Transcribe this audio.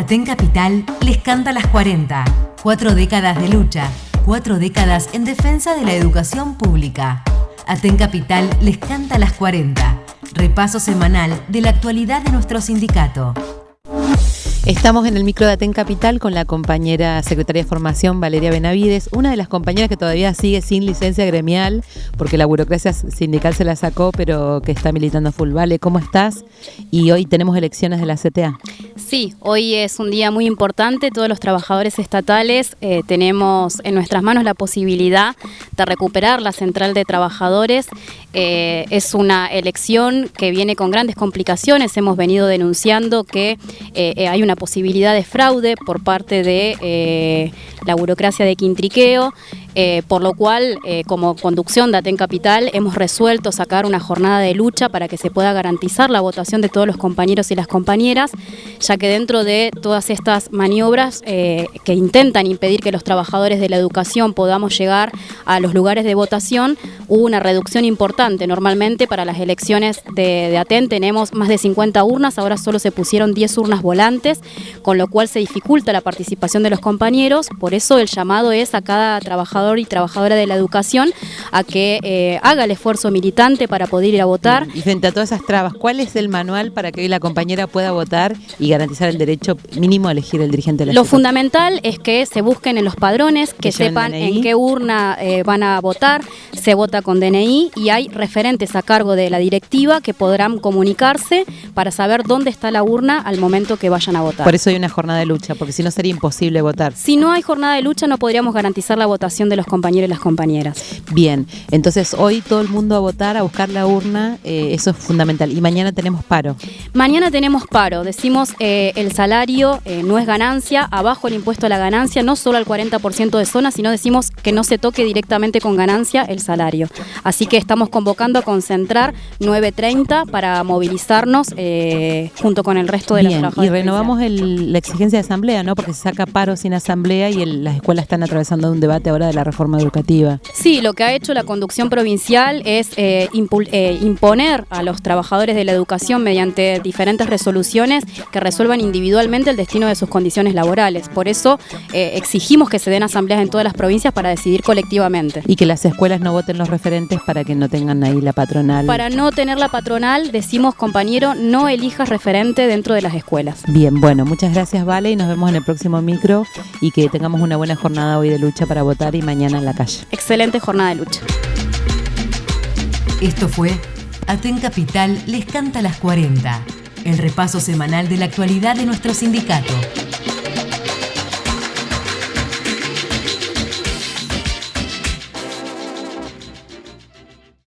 Aten Capital les canta las 40. Cuatro décadas de lucha, cuatro décadas en defensa de la educación pública. Aten Capital les canta las 40. Repaso semanal de la actualidad de nuestro sindicato. Estamos en el micro de Aten Capital con la compañera secretaria de formación Valeria Benavides, una de las compañeras que todavía sigue sin licencia gremial, porque la burocracia sindical se la sacó, pero que está militando full. Vale, ¿cómo estás? Y hoy tenemos elecciones de la CTA. Sí, hoy es un día muy importante. Todos los trabajadores estatales eh, tenemos en nuestras manos la posibilidad de recuperar la central de trabajadores. Eh, es una elección que viene con grandes complicaciones. Hemos venido denunciando que eh, hay una posibilidad de fraude por parte de la burocracia de Quintriqueo. Eh, por lo cual, eh, como conducción de Aten Capital, hemos resuelto sacar una jornada de lucha para que se pueda garantizar la votación de todos los compañeros y las compañeras, ya que dentro de todas estas maniobras eh, que intentan impedir que los trabajadores de la educación podamos llegar a los lugares de votación, hubo una reducción importante. Normalmente para las elecciones de, de Aten tenemos más de 50 urnas, ahora solo se pusieron 10 urnas volantes, con lo cual se dificulta la participación de los compañeros, por eso el llamado es a cada trabajador y trabajadora de la educación a que eh, haga el esfuerzo militante para poder ir a votar. Y frente a todas esas trabas, ¿cuál es el manual para que hoy la compañera pueda votar y garantizar el derecho mínimo a elegir el dirigente de Lo fundamental es que se busquen en los padrones, que, sepan en qué urna eh, van a votar, se vota con DNI y hay referentes a cargo de la directiva que podrán comunicarse para saber dónde está la urna al momento que vayan a votar. Por eso hay una jornada de lucha, porque si no sería imposible votar. Si no hay jornada de lucha no podríamos garantizar la votación de los compañeros y las compañeras. Bien, entonces hoy todo el mundo a votar, a buscar la urna, eh, eso es fundamental. Y mañana tenemos paro. Mañana tenemos paro, decimos eh, el salario eh, no es ganancia, abajo el impuesto a la ganancia, no solo al 40% de zona, sino decimos que no se toque directamente con ganancia el salario. Así que estamos convocando a concentrar 9.30 para movilizarnos junto con el resto de Bien, Y renovamos la exigencia de asamblea, ¿no? Porque se saca paro sin asamblea y las escuelas están atravesando un debate ahora de la reforma educativa. Sí, lo que ha hecho la conducción provincial es eh, eh, imponer a los trabajadores de la educación mediante diferentes resoluciones que resuelvan individualmente el destino de sus condiciones laborales. Por eso eh, exigimos que se den asambleas en todas las provincias para decidir colectivamente. Y que las escuelas no voten los referentes para que no tengan ahí la patronal. Para no tener la patronal, decimos, compañero, no elijas referente dentro de las escuelas. Bien, bueno, muchas gracias, Vale, y nos vemos en el próximo micro y que tengamos una buena jornada hoy de lucha para votar y mañana en la calle. Excelente jornada de lucha. Esto fue Aten Capital les canta las 40, el repaso semanal de la actualidad de nuestro sindicato.